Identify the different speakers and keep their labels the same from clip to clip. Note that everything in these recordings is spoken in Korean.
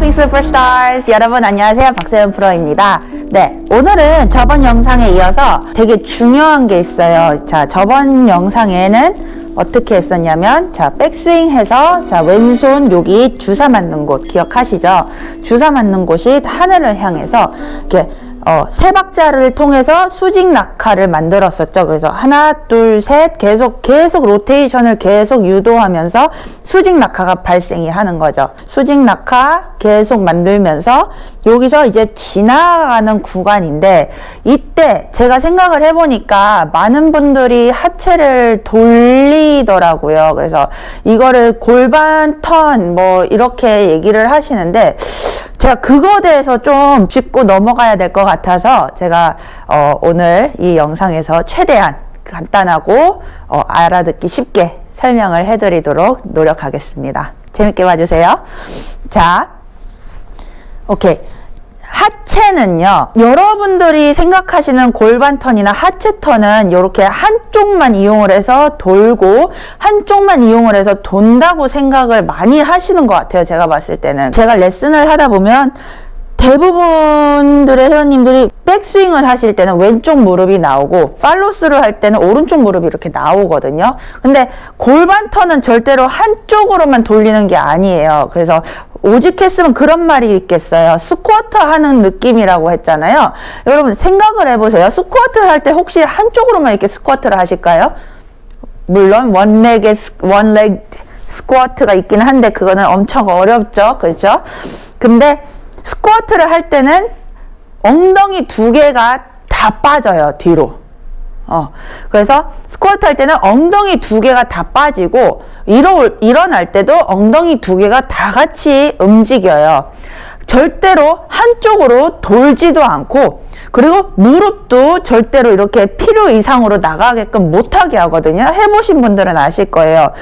Speaker 1: Golfing Superstars 여러분 안녕하세요. 박세현 프로입니다. 네 오늘은 저번 영상에 이어서 되게 중요한 게 있어요. 자 저번 영상에는 어떻게 했었냐면 자 백스윙 해서 자 왼손 여기 주사 맞는 곳 기억하시죠? 주사 맞는 곳이 하늘을 향해서 이렇게 어, 세 박자를 통해서 수직 낙하를 만들었었죠. 그래서 하나, 둘, 셋 계속 계속 로테이션을 계속 유도하면서 수직 낙하가 발생이 하는 거죠. 수직 낙하 계속 만들면서 여기서 이제 지나가는 구간인데 이때 제가 생각을 해보니까 많은 분들이 하체를 돌리더라고요. 그래서 이거를 골반 턴 뭐 이렇게 얘기를 하시는데 제가 그거 대해서 좀 짚고 넘어가야 될 것 같아서 제가 어, 오늘 이 영상에서 최대한 간단하고 어, 알아듣기 쉽게 설명을 해드리도록 노력하겠습니다. 재밌게 봐주세요. 자, 오케이. 하체는요 여러분들이 생각하시는 골반턴이나 하체턴은 이렇게 한쪽만 이용을 해서 돌고 한쪽만 이용을 해서 돈다고 생각을 많이 하시는 것 같아요 제가 봤을 때는 제가 레슨을 하다 보면 대부분들의 회원님들이 백스윙을 하실 때는 왼쪽 무릎이 나오고 팔로스를 할 때는 오른쪽 무릎이 이렇게 나오거든요. 근데 골반 턴은 절대로 한쪽으로만 돌리는 게 아니에요. 그래서 오직했으면 그런 말이 있겠어요. 스쿼트 하는 느낌이라고 했잖아요. 여러분 생각을 해보세요. 스쿼트를 할 때 혹시 한쪽으로만 이렇게 스쿼트를 하실까요? 물론 원렉의 원렉 스쿼트가 있긴 한데 그거는 엄청 어렵죠. 그렇죠? 근데 스쿼트를 할 때는 엉덩이 두 개가 다 빠져요, 뒤로. 어, 그래서 스쿼트 할 때는 엉덩이 두 개가 다 빠지고, 일어, 일어날 때도 엉덩이 두 개가 다 같이 움직여요. 절대로 한쪽으로 돌지도 않고, 그리고 무릎도 절대로 이렇게 필요 이상으로 나가게끔 못하게 하거든요. 해보신 분들은 아실 거예요.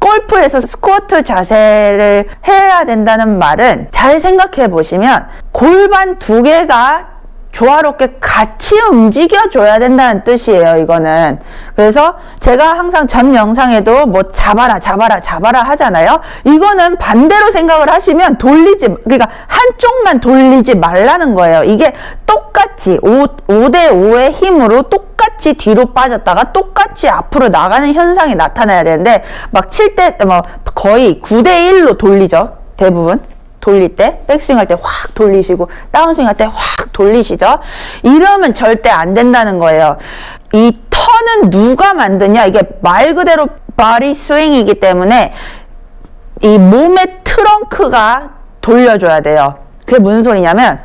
Speaker 1: 골프에서 스쿼트 자세를 해야 된다는 말은 잘 생각해 보시면 골반 두 개가 조화롭게 같이 움직여 줘야 된다는 뜻이에요 이거는. 그래서 제가 항상 전 영상에도 뭐 잡아라 잡아라 잡아라 하잖아요. 이거는 반대로 생각을 하시면 돌리지 그러니까 한쪽만 돌리지 말라는 거예요. 이게 똑같이 5, 5대 5의 힘으로 똑같이 뒤로 빠졌다가 똑같이 앞으로 나가는 현상이 나타나야 되는데 막 7대 뭐 거의 9대 1로 돌리죠 대부분 돌릴 때 백스윙 할 때 확 돌리시고 다운스윙 할 때 확 돌리시죠? 이러면 절대 안 된다는 거예요. 이 턴은 누가 만드냐? 이게 말 그대로 바리 스윙이기 때문에 이 몸의 트렁크가 돌려줘야 돼요. 그게 무슨 소리냐면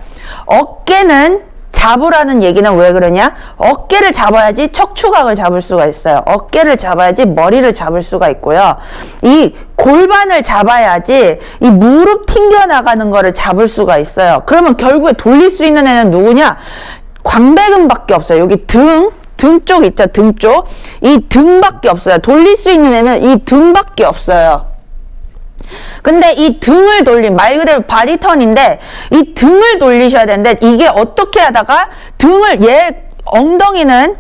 Speaker 1: 어깨는 잡으라는 얘기는 왜 그러냐? 어깨를 잡아야지 척추각을 잡을 수가 있어요. 어깨를 잡아야지 머리를 잡을 수가 있고요. 이 골반을 잡아야지 이 무릎 튕겨나가는 거를 잡을 수가 있어요. 그러면 결국에 돌릴 수 있는 애는 누구냐? 광배근밖에 없어요. 여기 등, 등 쪽 있죠? 등 쪽. 이 등밖에 없어요. 돌릴 수 있는 애는 이 등밖에 없어요. 근데 이 등을 돌린 말 그대로 바디턴인데 이 등을 돌리셔야 되는데 이게 어떻게 하다가 등을 얘 엉덩이는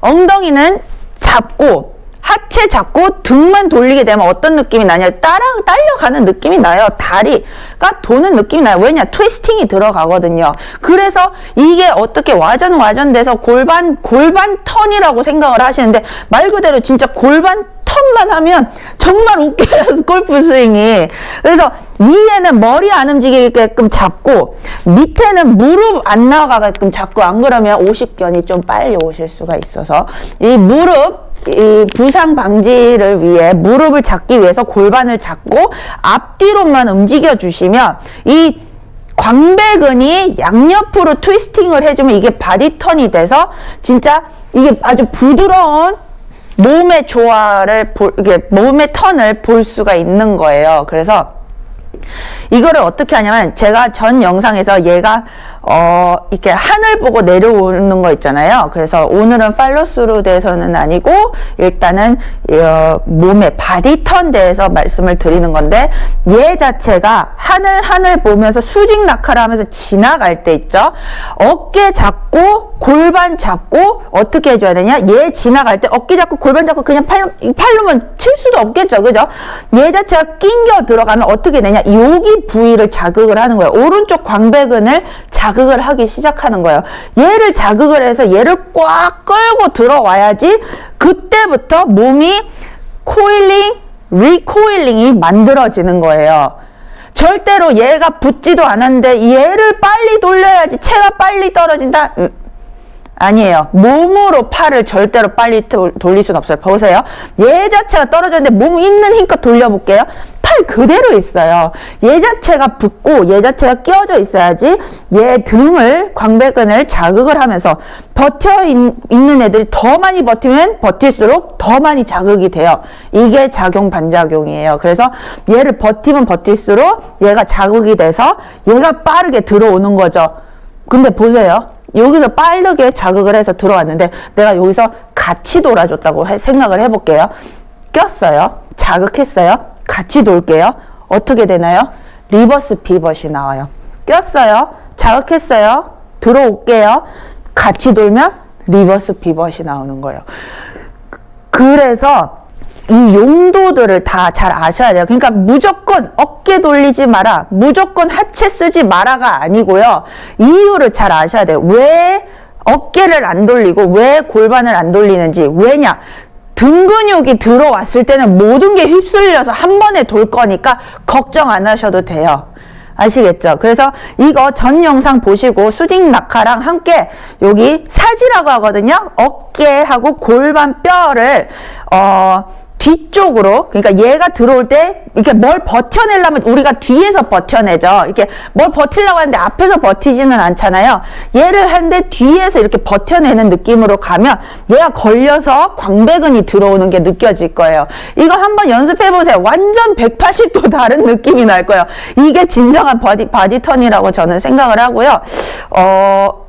Speaker 1: 엉덩이는 잡고 하체 잡고 등만 돌리게 되면 어떤 느낌이 나냐. 따라 딸려가는 느낌이 나요. 다리가 도는 느낌이 나요. 왜냐? 트위스팅이 들어가거든요. 그래서 이게 어떻게 와전 와전돼서 골반 골반 턴이라고 생각을 하시는데 말 그대로 진짜 골반 턴만 하면 정말 웃겨요 골프 스윙이. 그래서 위에는 머리 안 움직이게끔 잡고 밑에는 무릎 안 나가게끔 잡고 안 그러면 50견이 좀 빨리 오실 수가 있어서 이 무릎 이 부상 방지를 위해 무릎을 잡기 위해서 골반을 잡고 앞뒤로만 움직여 주시면 이 광배근이 양옆으로 twisting을 해주면 이게 body turn이 돼서 진짜 이게 아주 부드러운 몸의 조화를 볼, 이게 몸의 턴을 볼 수가 있는 거예요. 그래서 이거를 어떻게 하냐면 제가 전 영상에서 얘가 어, 이렇게 하늘 보고 내려오는 거 있잖아요. 그래서 오늘은 팔로스루 대해서는 아니고 일단은 어, 몸의 body turn 대해서 말씀을 드리는 건데 얘 자체가 하늘 하늘 보면서 수직 낙하를 하면서 지나갈 때 있죠. 어깨 잡고 골반 잡고 어떻게 해줘야 되냐? 얘 지나갈 때 어깨 잡고 골반 잡고 그냥 팔, 팔로만 칠 수도 없겠죠. 그죠? 얘 자체가 낑겨 들어가면 어떻게 되냐? 여기 부위를 자극을 하는 거예요. 오른쪽 광배근을 자극 을 하기 시작하는 거예요. 얘를 자극을 해서 얘를 꽉 끌고 들어와야지 그때부터 몸이 coiling, recoiling이 만들어지는 거예요. 절대로 얘가 붙지도 않았는데 얘를 빨리 돌려야지 채가 빨리 떨어진다. 음, 아니에요. 몸으로 팔을 절대로 빨리 돌릴 수는 없어요. 보세요. 얘 자체가 떨어졌는데 몸 있는 힘껏 돌려볼게요. 팔 그대로 있어요. 얘 자체가 붙고 얘 자체가 끼어져 있어야지 얘 등을 광배근을 자극을 하면서 버텨 있, 는 애들이 더 많이 버티면 버틸수록 더 많이 자극이 돼요. 이게 작용 반작용이에요. 그래서 얘를 버티면 버틸수록 얘가 자극이 돼서 얘가 빠르게 들어오는 거죠. 근데 보세요. 여기서 빠르게 자극을 해서 들어왔는데 내가 여기서 같이 돌아줬다고 생각을 해볼게요. 꼈어요. 자극했어요. 같이 돌게요. 어떻게 되나요? reverse pivot이 나와요. 꼈어요. 자극했어요. 들어올게요. 같이 돌면 reverse pivot이 나오는 거예요. 그래서 이 용도들을 다 잘 아셔야 돼요. 그러니까 무조건 어깨 돌리지 마라, 무조건 하체 쓰지 마라가 아니고요. 이유를 잘 아셔야 돼요. 왜 어깨를 안 돌리고 왜 골반을 안 돌리는지 왜냐 등 근육이 들어왔을 때는 모든 게 휩쓸려서 한 번에 돌 거니까 걱정 안 하셔도 돼요. 아시겠죠? 그래서 이거 전 영상 보시고 수직 낙하랑 함께 여기 사지라고 하거든요. 어깨하고 골반 뼈를 어 뒤쪽으로 그러니까 얘가 들어올 때 이렇게 뭘 버텨내려면 우리가 뒤에서 버텨내죠. 이렇게 뭘 버틸려고 하는데 앞에서 버티지는 않잖아요. 얘를 하는데 뒤에서 이렇게 버텨내는 느낌으로 가면 얘가 걸려서 광배근이 들어오는 게 느껴질 거예요. 이거 한번 연습해 보세요. 완전 180도 다른 느낌이 날 거예요. 이게 진정한 body body turn이라고 저는 생각을 하고요. 어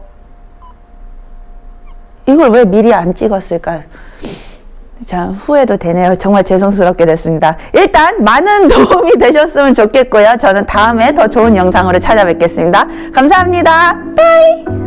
Speaker 1: 이걸 왜 미리 안 찍었을까? 자, 후회도 되네요. 정말 죄송스럽게 됐습니다. 일단 많은 도움이 되셨으면 좋겠고요. 저는 다음에 더 좋은 영상으로 찾아뵙겠습니다. 감사합니다. bye!